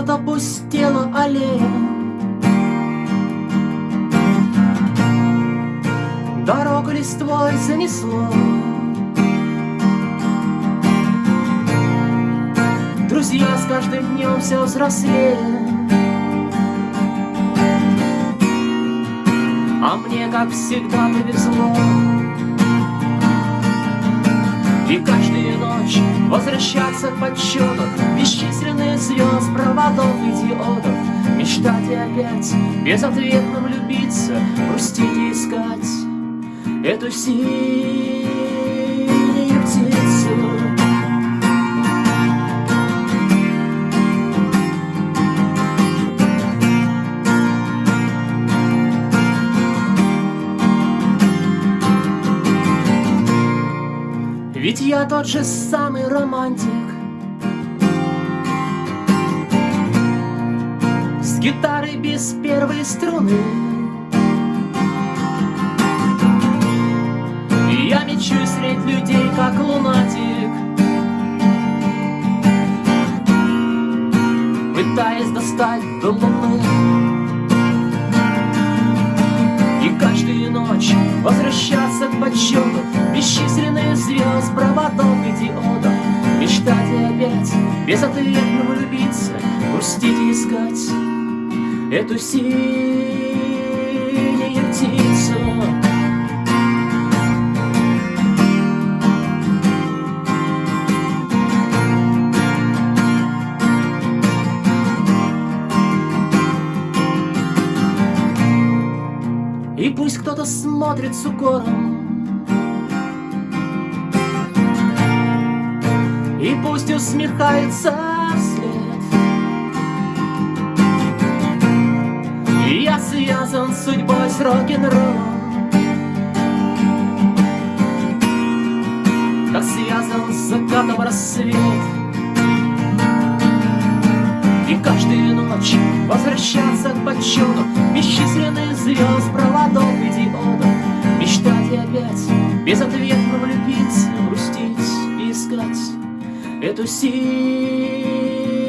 вот опустела аллея. Дорогу листвой занесло. Друзья с каждым днем все взрослее. А мне, как всегда, повезло. И каждую ночь возвращаться к подсчету Бесчисленных звезд, проводов и диодов Мечтать и опять безответно влюбиться Грустить и искать эту синюю птицу. Ведь я тот же самый романтик С гитарой без первой струны. Я мечусь средь людей, как лунатик. Пытаясь достать до луны. И каждую ночь возвращаться к подсчету Бесчисленных звезд, проводов и диодов Мечтать и опять безответно влюбиться Грустить и искать эту синюю птицу. И пусть кто-то смотрит с укором. И пусть усмехается вслед связан с судьбой с рок-н-роллом Как связан с закатом рассвет. И каждую ночь возвращаться к подсчету Бесчисленных звезд, проводов и диодов. Мечтать и опять безответно влюбиться Грустить и искать эту синюю